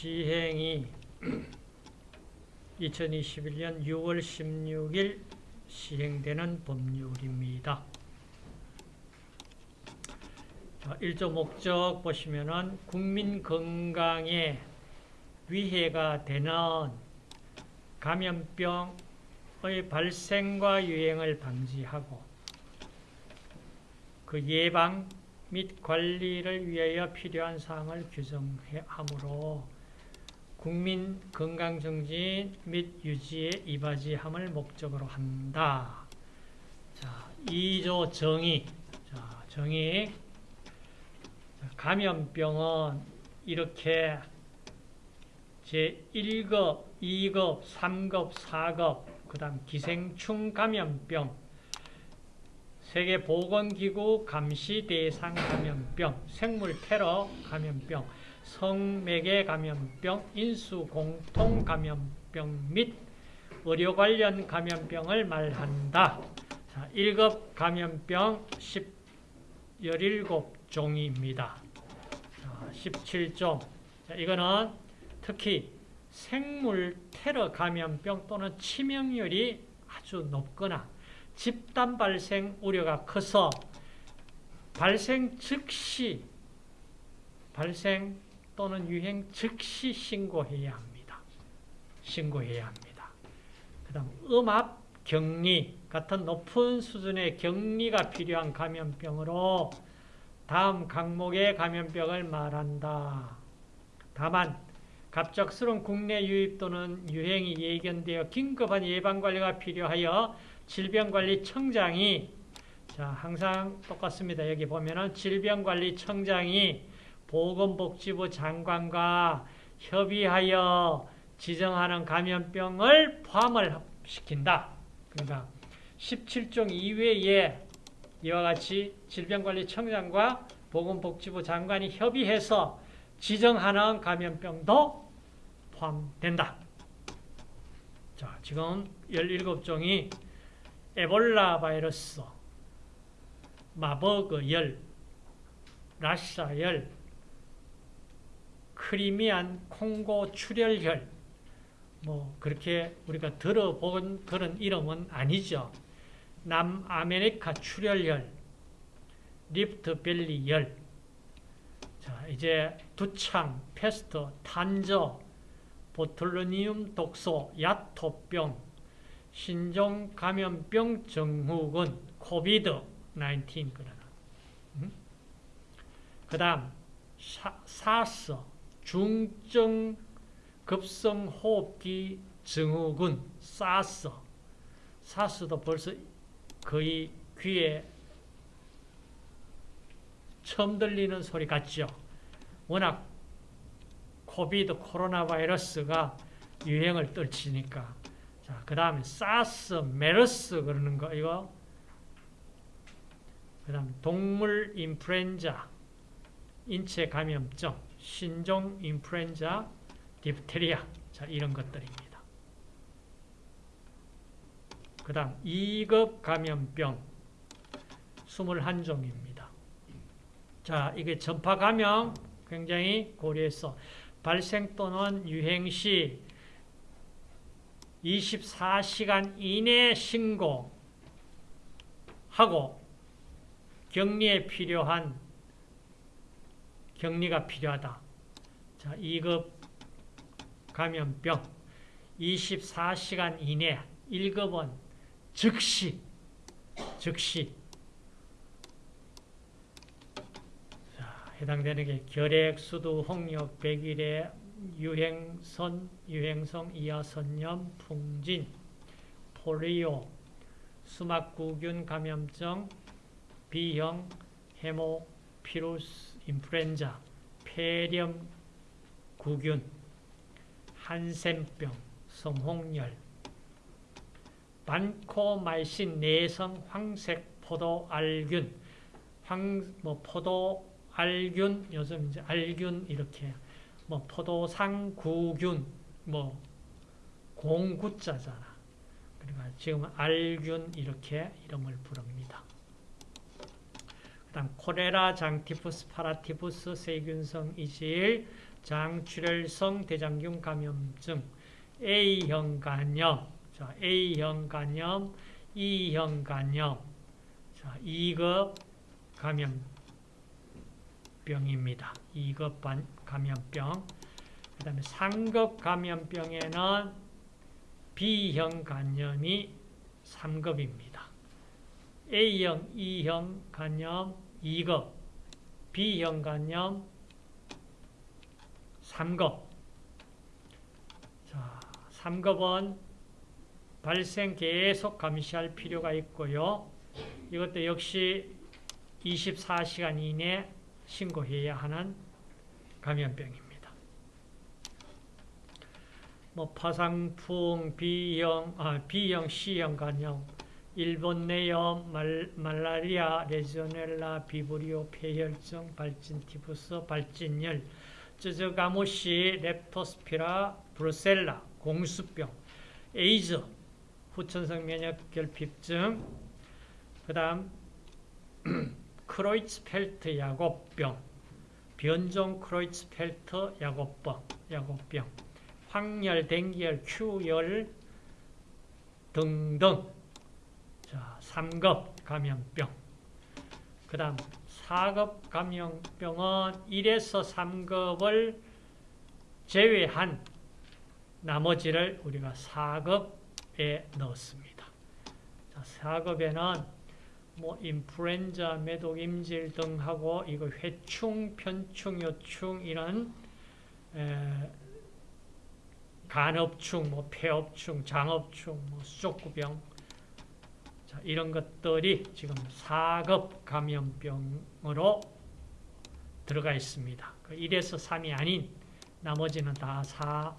시행이 2021년 6월 16일 시행되는 법률입니다. 자, 1조 목적 보시면은 국민 건강에 위해가 되는 감염병의 발생과 유행을 방지하고 그 예방 및 관리를 위하여 필요한 사항을 규정하므로 국민 건강 정진 및 유지에 이바지함을 목적으로 한다. 자, 2조 정의. 자, 정의. 감염병은 이렇게 제1급, 2급, 3급, 4급, 그 다음 기생충 감염병, 세계보건기구 감시 대상 감염병, 생물 테러 감염병, 성매개 감염병, 인수 공통 감염병 및 의료 관련 감염병을 말한다. 자, 1급 감염병 10, 17종입니다. 자, 17종. 자, 이거는 특히 생물 테러 감염병 또는 치명률이 아주 높거나 집단 발생 우려가 커서 발생 즉시 발생 또는 유행 즉시 신고해야 합니다. 신고해야 합니다. 그 다음 음압, 격리 같은 높은 수준의 격리가 필요한 감염병으로 다음 강목의 감염병을 말한다. 다만 갑작스러운 국내 유입 또는 유행이 예견되어 긴급한 예방관리가 필요하여 질병관리청장이 자 항상 똑같습니다. 여기 보면은 질병관리청장이 보건복지부 장관과 협의하여 지정하는 감염병을 포함을 시킨다. 그러니까 17종 이외에 이와 같이 질병관리청장과 보건복지부 장관이 협의해서 지정하는 감염병도 포함된다. 자, 지금 17종이 에볼라 바이러스, 마버그 열, 라샤 열, 크리미안 콩고 출혈혈, 뭐 그렇게 우리가 들어본 그런 이름은 아니죠. 남아메리카 출혈혈, 리프트밸리 열, 자 이제 두창, 페스트, 탄저, 보툴리눔 독소, 야토병, 신종 감염병 증후군, COVID 19 그러나. 음? 그 다음 사스, 중증 급성 호흡기 증후군, 사스. 사스도 벌써 거의 귀에 처음 들리는 소리 같죠. 워낙 COVID 코로나 바이러스가 유행을 떨치니까. 자, 그 다음에 사스, 메르스 그러는 거 이거. 그 다음 동물 인플루엔자, 인체 감염증, 신종 인플루엔자, 디프테리아. 자, 이런 것들입니다. 그 다음 2급 감염병 21종입니다. 자, 이게 전파 감염 굉장히 고려해서 발생 또는 유행 시 24시간 이내 신고하고 격리에 필요한 격리가 필요하다. 자, 2급 감염병 24시간 이내 1급은 즉시 즉시 자, 해당되는 게 결핵, 수두, 홍역, 백일의 유행선, 유행성 이하선염, 풍진, 폴리오, 수막구균 감염증, B형 헤모피루스 인플루엔자, 폐렴 구균, 한센병, 성홍열, 반코마이신 내성 황색 포도 알균, 황, 뭐 포도 알균, 요즘 이제 알균 이렇게, 뭐 포도상 구균, 뭐 공구자잖아. 그러니까 지금 알균 이렇게 이름을 부릅니다. 그다음 코레라, 장티푸스, 파라티푸스, 세균성 이질, 장출혈성 대장균 감염증, A형 간염, 자, A형 간염, E형 간염, 자, 2급 감염병입니다. 2급 감염병. 그 다음에 상급 감염병에는 B형 간염이 3급입니다. A형, E형 간염 2급, B형 간염 3급. 자, 3급은 발생 계속 감시할 필요가 있고요. 이것도 역시 24시간 이내 신고해야 하는 감염병입니다. 뭐 파상풍, B형, 아, B형, C형 간염, 일본 뇌염, 말, 말라리아, 레지오넬라, 비브리오, 패혈증, 발진 티푸스, 발진열, 쯔쯔가무시, 렙토스피라, 브루셀라, 공수병, 에이즈, 후천성 면역 결핍증, 그 다음 크로이츠펠트 야콥병, 변종 크로이츠펠트 야콥병, 야콥병, 황열, 뎅기열, 큐열 등등 자, 3급 감염병 그 다음 4급 감염병은 1에서 3급을 제외한 나머지를 우리가 4급에 넣었습니다. 자, 4급에는 뭐 인플루엔자, 매독, 임질 등하고 이거 회충, 편충, 요충 이런 에, 간업충, 뭐 폐업충, 장업충, 뭐 수족구병 자, 이런 것들이 지금 4급 감염병으로 들어가 있습니다. 1에서 그 3이 아닌 나머지는 다 4,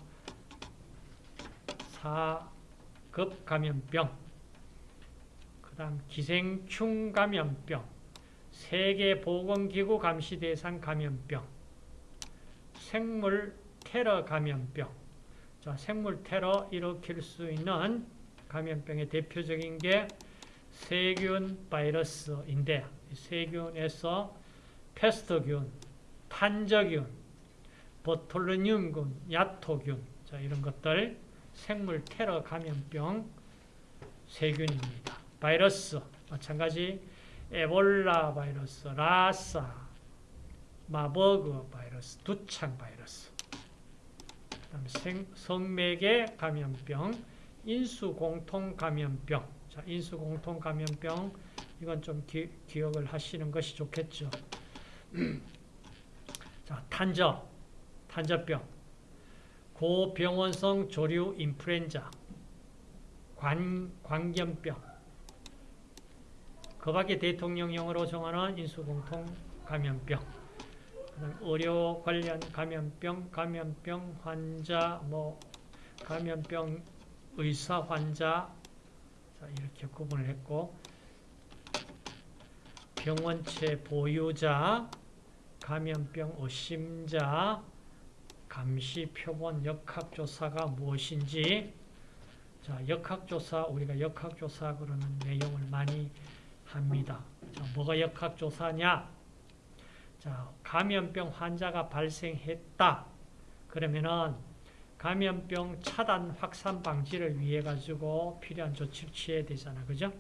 4급 감염병 그 다음 기생충 감염병 세계보건기구 감시 대상 감염병 생물 테러 감염병 자, 생물 테러 일으킬 수 있는 감염병의 대표적인 게 세균 바이러스인데 세균에서 페스토균, 탄저균, 보톨루늄균, 야토균 자, 이런 것들 생물 테러 감염병 세균입니다. 바이러스 마찬가지 에볼라 바이러스, 라사, 마버그 바이러스, 두창 바이러스 생, 성맥의 감염병, 인수공통 감염병. 자, 인수공통 감염병 이건 좀 기, 기억을 하시는 것이 좋겠죠. 자, 탄저, 탄저병, 고병원성 조류 인플루엔자, 관, 광견병, 그 밖에 대통령령으로 정하는 인수공통 감염병, 의료 관련 감염병, 감염병 환자, 뭐 감염병 의사 환자 자, 이렇게 구분을 했고 병원체 보유자, 감염병 의심자, 감시 표본 역학조사가 무엇인지 자, 역학조사, 우리가 역학조사 그러는 내용을 많이 합니다. 자, 뭐가 역학조사냐? 자, 감염병 환자가 발생했다. 그러면은 감염병 차단 확산 방지를 위해 가지고 필요한 조치를 취해야 되잖아. 그죠?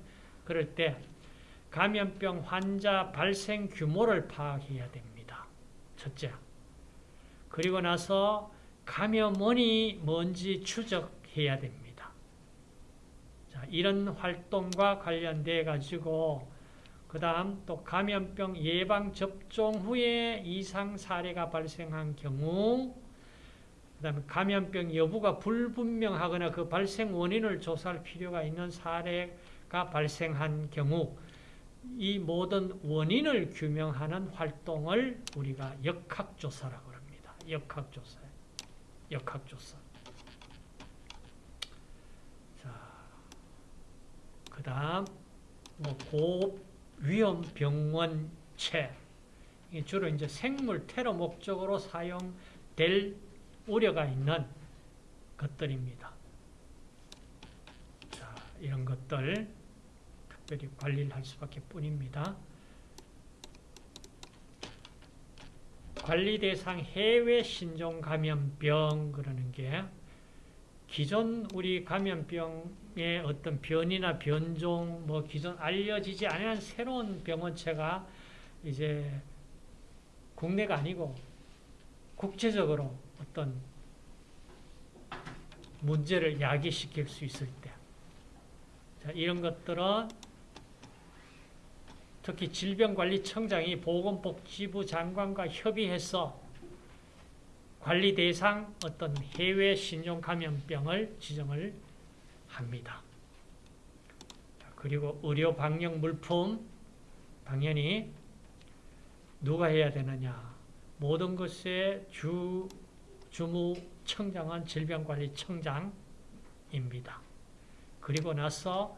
그럴 때 감염병 환자 발생 규모를 파악해야 됩니다. 첫째. 그리고 나서 감염원이 뭔지 추적해야 됩니다. 자, 이런 활동과 관련돼 가지고 그 다음 또 감염병 예방접종 후에 이상 사례가 발생한 경우 그 다음에 감염병 여부가 불분명하거나 그 발생 원인을 조사할 필요가 있는 사례가 발생한 경우 이 모든 원인을 규명하는 활동을 우리가 역학조사라고 합니다. 역학조사. 역학조사. 자, 그 다음, 뭐, 고, 위험 병원체 주로 이제 생물 테러 목적으로 사용될 우려가 있는 것들입니다. 자, 이런 것들 특별히 관리를 할 수밖에 뿐입니다. 관리 대상 해외 신종 감염병 그러는 게 기존 우리 감염병의 어떤 변이나 변종 뭐 기존 알려지지 않은 새로운 병원체가 이제 국내가 아니고 국제적으로 어떤 문제를 야기시킬 수 있을 때 자, 이런 것들은 특히 질병관리청장이 보건복지부 장관과 협의해서 관리 대상 어떤 해외 신종 감염병을 지정을 합니다. 그리고 의료 방역 물품 당연히 누가 해야 되느냐? 모든 것의 주 주무청장은 질병관리청장입니다. 그리고 나서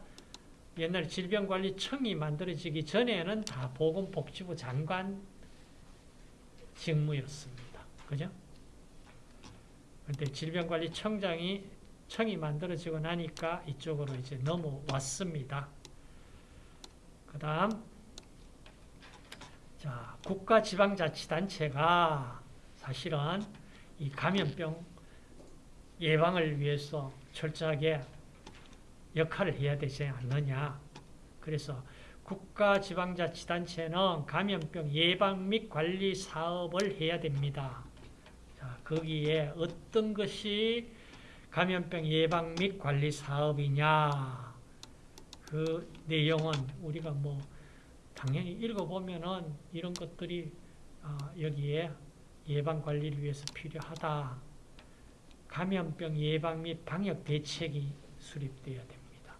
옛날 질병관리청이 만들어지기 전에는 다 보건복지부 장관 직무였습니다. 그죠? 근데 질병관리청장이 청이 만들어지고 나니까 이쪽으로 이제 넘어왔습니다. 그 다음, 자, 국가지방자치단체가 사실은 이 감염병 예방을 위해서 철저하게 역할을 해야 되지 않느냐. 그래서 국가지방자치단체는 감염병 예방 및 관리 사업을 해야 됩니다. 자, 거기에 어떤 것이 감염병 예방 및 관리 사업이냐. 그 내용은 우리가 뭐 당연히 읽어보면은 이런 것들이 여기에 예방 관리를 위해서 필요하다. 감염병 예방 및 방역 대책이 수립되어야 됩니다.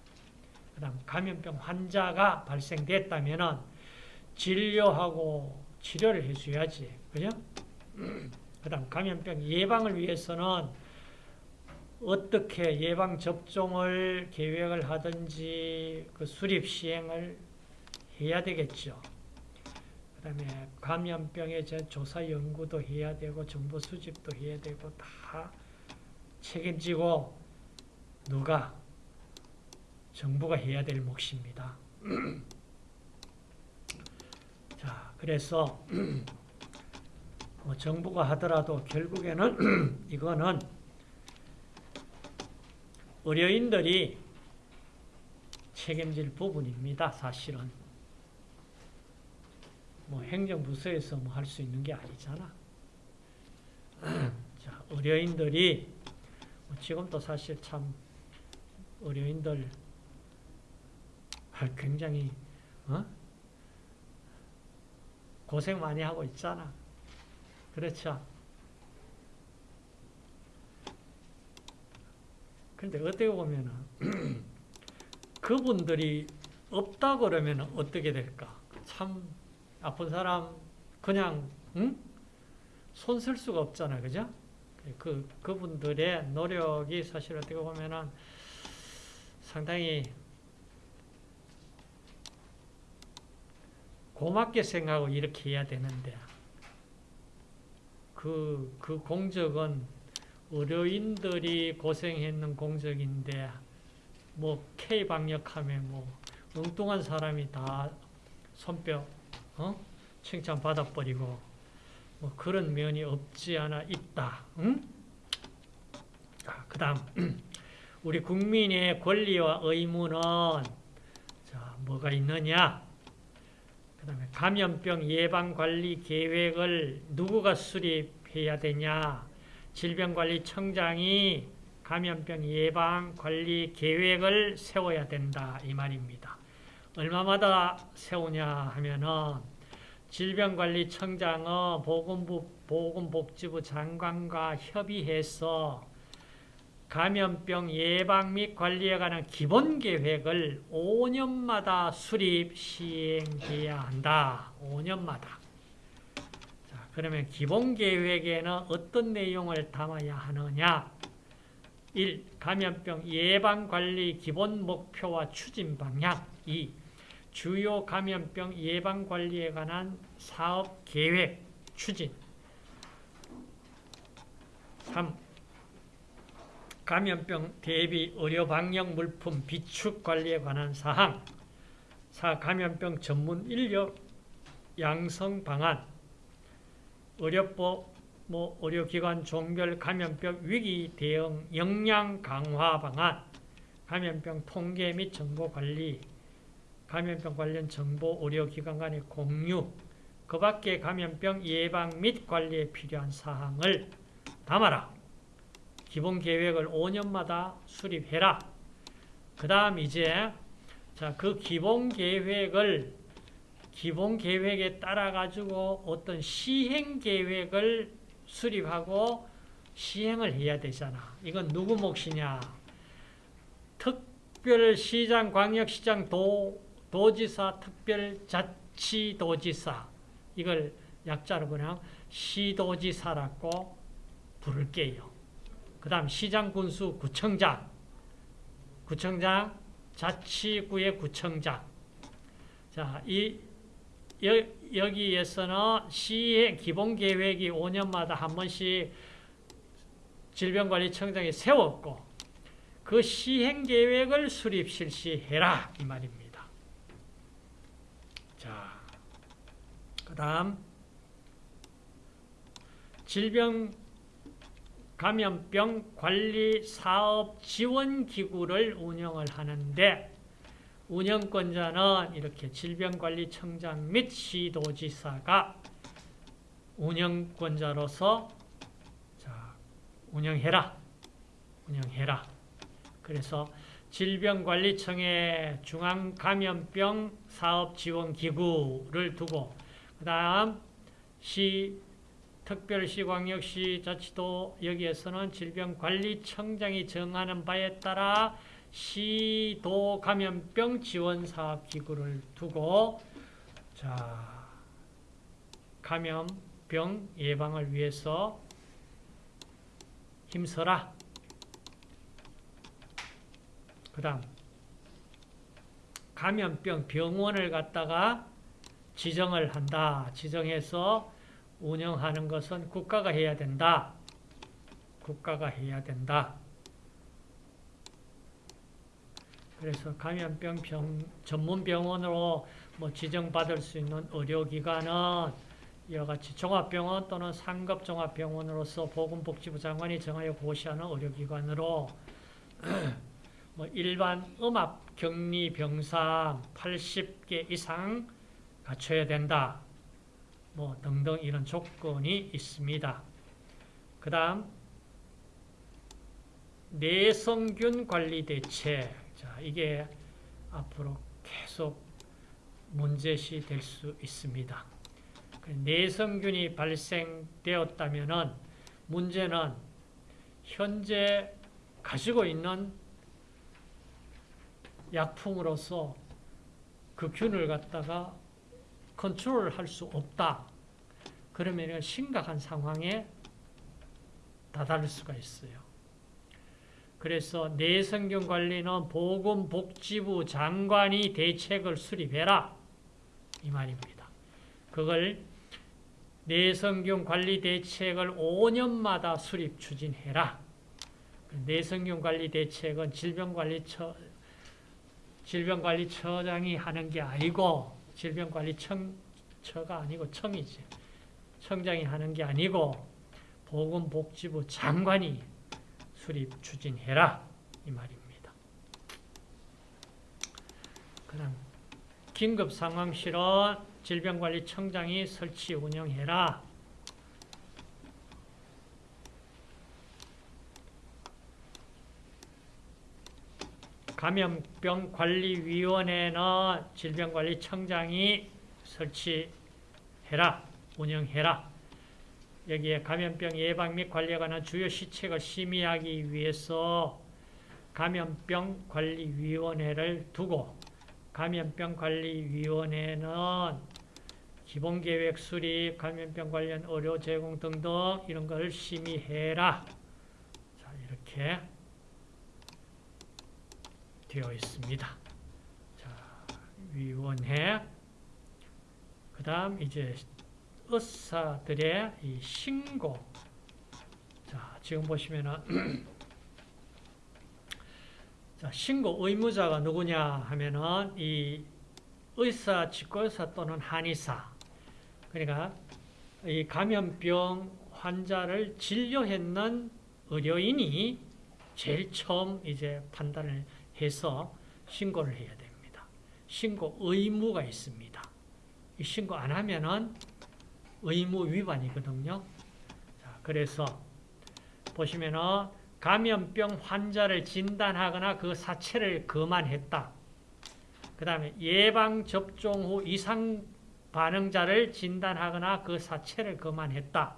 그 다음 감염병 환자가 발생됐다면 진료하고 치료를 해줘야지. 그죠? 그 다음 감염병 예방을 위해서는 어떻게 예방접종을 계획을 하든지 그 수립 시행을 해야 되겠죠. 그 다음에 감염병의 조사 연구도 해야 되고 정보 수집도 해야 되고 다 책임지고 누가 정부가 해야 될 몫입니다. 자, 그래서 뭐 정부가 하더라도 결국에는 이거는 의료인들이 책임질 부분입니다. 사실은 뭐 행정부서에서 뭐 할 수 있는 게 아니잖아. 자, 의료인들이 뭐 지금도 사실 참 의료인들 굉장히 어? 고생 많이 하고 있잖아. 그렇죠? 근데 어떻게 보면은 그분들이 없다 그러면 어떻게 될까? 참 아픈 사람 그냥 응? 손 쓸 수가 없잖아, 그죠? 그 그분들의 노력이 사실 어떻게 보면은 상당히 고맙게 생각하고 이렇게 해야 되는데 그, 그 공적은 의료인들이 고생했는 공적인데 뭐 K 방역하면 뭐 엉뚱한 사람이 다 손뼉 어? 칭찬 받아버리고 뭐 그런 면이 없지 않아 있다. 응? 그 다음 우리 국민의 권리와 의무는 자 뭐가 있느냐? 그 다음에 감염병 예방 관리 계획을 누구가 수립해야 되냐? 질병관리청장이 감염병 예방 관리 계획을 세워야 된다 이 말입니다. 얼마마다 세우냐 하면은 질병관리청장은 보건부, 보건복지부 장관과 협의해서 감염병 예방 및 관리에 관한 기본 계획을 5년마다 수립 시행해야 한다. 5년마다. 자, 그러면 기본 계획에는 어떤 내용을 담아야 하느냐? 1. 감염병 예방 관리 기본 목표와 추진 방향. 2. 주요 감염병 예방 관리에 관한 사업 계획 추진. 3. 감염병 대비 의료 방역 물품 비축 관리에 관한 사항 4. 감염병 전문 인력 양성 방안 의료법, 뭐 의료기관 종별 감염병 위기 대응 역량 강화 방안, 감염병 통계 및 정보 관리, 감염병 관련 정보 의료기관 간의 공유, 그 밖에 감염병 예방 및 관리에 필요한 사항을 담아라. 기본 계획을 5년마다 수립해라. 그 다음 이제 자, 그 기본 계획을 기본 계획에 따라 가지고 어떤 시행 계획을 수립하고 시행을 해야 되잖아. 이건 누구 몫이냐? 특별시장, 광역시장, 도, 도지사, 특별자치도지사 이걸 약자로 그냥 시도지사라고 부를게요. 그 다음 시장, 군수, 구청장 구청장, 자치구의 구청장 자, 이 여, 여기에서는 시의 기본 계획이 5년마다 한 번씩 질병관리청장이 세웠고 그 시행 계획을 수립 실시해라 이 말입니다. 자, 그 다음 질병 감염병 관리 사업 지원 기구를 운영을 하는데 운영권자는 이렇게 질병관리청장 및 시도지사가 운영권자로서 자, 운영해라. 운영해라. 그래서 질병관리청의 중앙감염병 사업지원기구를 두고 그 다음 시 특별시, 광역시, 자치도 여기에서는 질병관리청장이 정하는 바에 따라 시도 감염병 지원 사업 기구를 두고 자 감염병 예방을 위해서 힘써라. 그 다음 감염병 병원을 갖다가 지정을 한다. 지정해서 운영하는 것은 국가가 해야 된다. 국가가 해야 된다. 그래서 감염병 병, 전문 병원으로 뭐 지정받을 수 있는 의료기관은 이와 같이 종합병원 또는 상급 종합병원으로서 보건복지부 장관이 정하여 고시하는 의료기관으로 뭐 일반 음압 격리 병상 80개 이상 갖춰야 된다. 뭐 등등 이런 조건이 있습니다. 그 다음 내성균 관리 대책 자, 이게 앞으로 계속 문제시 될 수 있습니다. 그 내성균이 발생되었다면 문제는 현재 가지고 있는 약품으로서 그 균을 갖다가 컨트롤 할 수 없다. 그러면 심각한 상황에 다다를 수가 있어요. 그래서 내성균 관리는 보건복지부 장관이 대책을 수립해라. 이 말입니다. 그걸 내성균 관리 대책을 5년마다 수립 추진해라. 내성균 관리 대책은 질병관리처 질병관리처장이 하는 게 아니고 질병관리청처가 아니고 청이지. 청장이 하는 게 아니고 보건복지부 장관이 수립 추진해라 이 말입니다. 그다음 긴급 상황실은 질병관리청장이 설치 운영해라. 감염병관리위원회는 질병관리청장이 설치해라, 운영해라. 여기에 감염병 예방 및 관리에 관한 주요 시책을 심의하기 위해서 감염병 관리위원회를 두고 감염병 관리위원회는 기본계획 수립, 감염병 관련 의료 제공 등등 이런 걸 심의해라. 자, 이렇게 되어 있습니다. 자, 위원회. 그 다음 이제 의사들의 이 신고. 자, 지금 보시면은 자, 신고 의무자가 누구냐 하면은 이 의사, 직고의사 또는 한의사. 그러니까 이 감염병 환자를 진료했는 의료인이 제일 처음 이제 판단을 해서 신고를 해야 됩니다. 신고 의무가 있습니다. 이 신고 안 하면은 의무 위반이거든요. 자, 그래서 보시면은 감염병 환자를 진단하거나 그 사체를 거만했다. 그 다음에 예방접종 후 이상 반응자를 진단하거나 그 사체를 거만했다.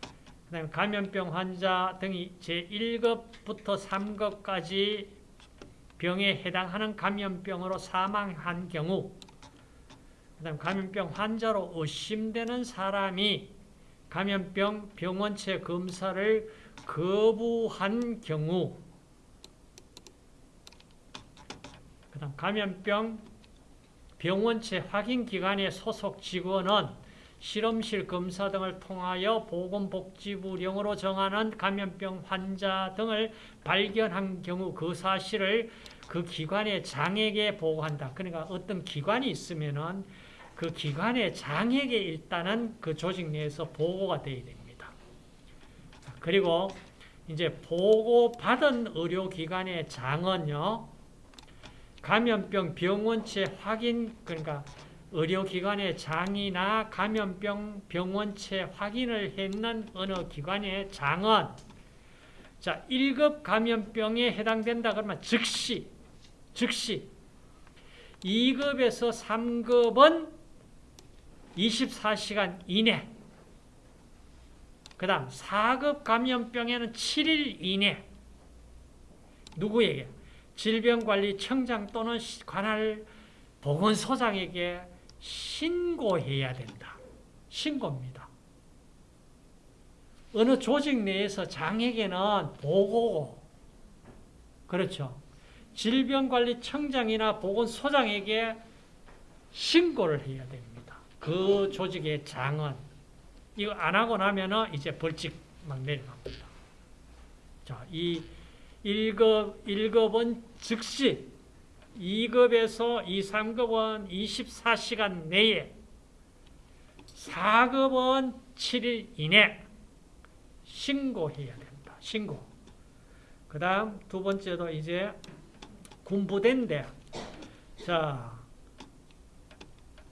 그 다음에 감염병 환자 등이 제1급부터 3급까지 병에 해당하는 감염병으로 사망한 경우 그 다음 감염병 환자로 의심되는 사람이 감염병 병원체 검사를 거부한 경우 그 다음 감염병 병원체 확인 기관의 소속 직원은 실험실 검사 등을 통하여 보건복지부령으로 정하는 감염병 환자 등을 발견한 경우 그 사실을 그 기관의 장에게 보고한다. 그러니까 어떤 기관이 있으면은 그 기관의 장에게 일단은 그 조직 내에서 보고가 되어야 됩니다. 그리고 이제 보고받은 의료기관의 장은요, 감염병 병원체 확인, 그러니까 의료기관의 장이나 감염병 병원체 확인을 했는 어느 기관의 장은 자, 1급 감염병에 해당된다 그러면 즉시, 즉시 2급에서 3급은 24시간 이내 그 다음 4급 감염병에는 7일 이내 누구에게? 질병관리청장 또는 관할 보건소장에게 신고해야 된다. 신고입니다. 어느 조직 내에서 장에게는 보고고 그렇죠. 질병관리청장이나 보건소장에게 신고를 해야 됩니다. 그 조직의 장은 이거 안 하고 나면은 이제 벌칙 막 내려갑니다. 자, 이 1급, 1급은 즉시 2급에서 2, 3급은 24시간 내에 4급은 7일 이내 신고해야 된다. 신고. 그 다음 두 번째도 이제 군부대인데 자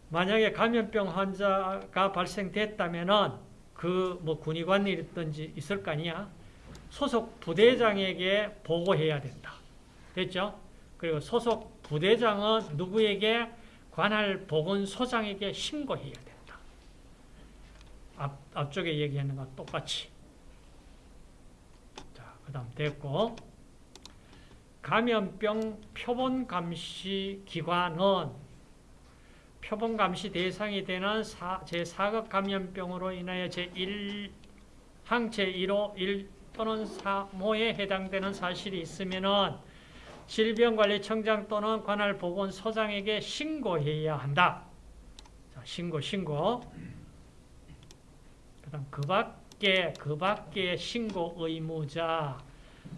만약에 감염병 환자가 발생됐다면은 그뭐 군의관이든지 있을 거 아니야. 소속 부대장에게 보고해야 된다. 됐죠? 그리고 소속 부대장은 누구에게 관할 보건소장에게 신고해야 된다. 앞, 앞쪽에 얘기하는 거 똑같이. 자, 그 다음 됐고. 감염병 표본 감시 기관은 표본 감시 대상이 되는 제4급 감염병으로 인하여 제1 항 제1호 1 또는 3호에 해당되는 사실이 있으면은 질병관리청장 또는 관할 보건소장에게 신고해야 한다. 자, 신고, 신고. 그 다음, 그 밖에, 그 밖에 신고 의무자,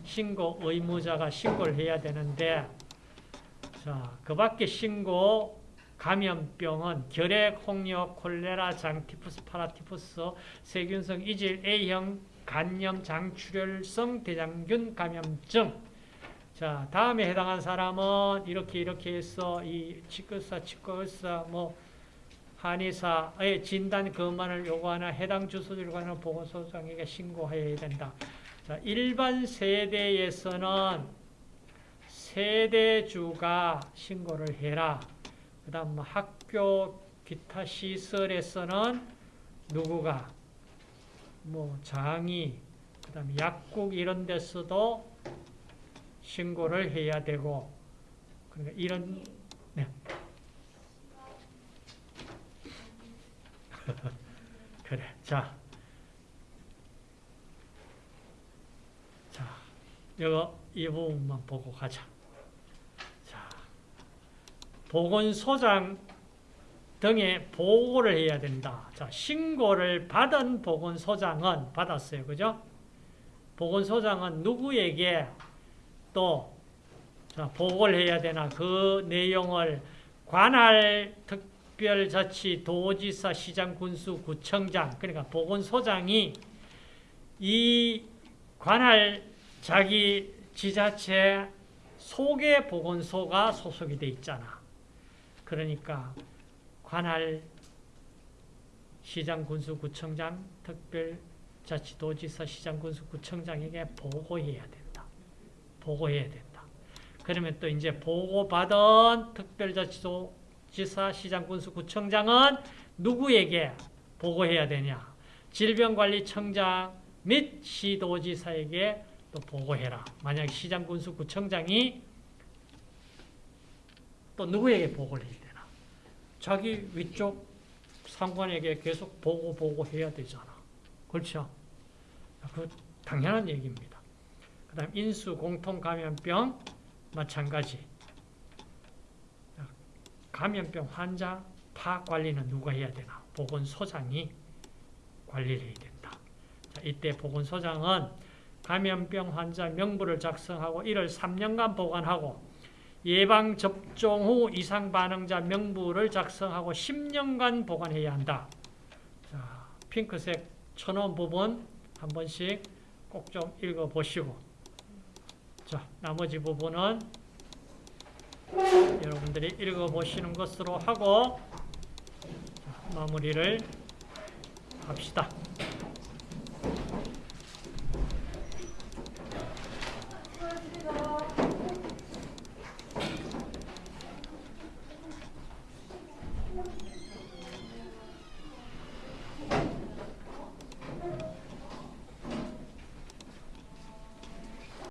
신고 의무자가 신고를 해야 되는데, 자, 그 밖에 신고 감염병은 결핵, 홍역, 콜레라, 장티푸스, 파라티푸스, 세균성 이질 A형 간염 장출혈성 대장균 감염증 자, 다음에 해당한 사람은 이렇게 이렇게 해서 이 치과의사, 치과의사, 뭐 한의사의 진단 검안을 요구하는 해당 주소지를 관한 보건소장에게 신고해야 된다. 자, 일반 세대에서는 세대주가 신고를 해라. 그 다음 뭐 학교 기타 시설에서는 누구가 뭐 장이 그 다음에 약국 이런 데서도 신고를 해야 되고 그러니까 이런 네. 그래 자. 자, 이거 이 부분만 보고 가자. 자, 보건소장 등에 보고를 해야 된다. 자, 신고를 받은 보건소장은 받았어요. 그죠? 보건소장은 누구에게 또 자, 보고를 해야 되나 그 내용을 관할 특, 특별자치 도지사 시장 군수 구청장 그러니까 보건소장이 이 관할 자기 지자체 속에 보건소가 소속이 돼 있잖아. 그러니까 관할 시장 군수 구청장, 특별자치도지사 시장 군수 구청장에게 보고해야 된다. 보고해야 된다. 그러면 또 이제 보고받은 특별자치도 지사 시장군수 구청장은 누구에게 보고해야 되냐? 질병관리청장 및 시도지사에게 또 보고해라. 만약 시장군수 구청장이 또 누구에게 보고를 해야 되나? 자기 위쪽 상관에게 계속 보고 보고 해야 되잖아. 그렇죠? 그 당연한 얘기입니다. 그 다음 인수 공통 감염병 마찬가지. 감염병 환자 파악 관리는 누가 해야 되나? 보건소장이 관리를 해야 된다. 자, 이때 보건소장은 감염병 환자 명부를 작성하고 이를 3년간 보관하고 예방접종 후 이상 반응자 명부를 작성하고 10년간 보관해야 한다. 자, 핑크색 천원 부분 한 번씩 꼭 좀 읽어보시고 자, 나머지 부분은 여러분들이 읽어보시는 것으로 하고 자, 마무리를 합시다.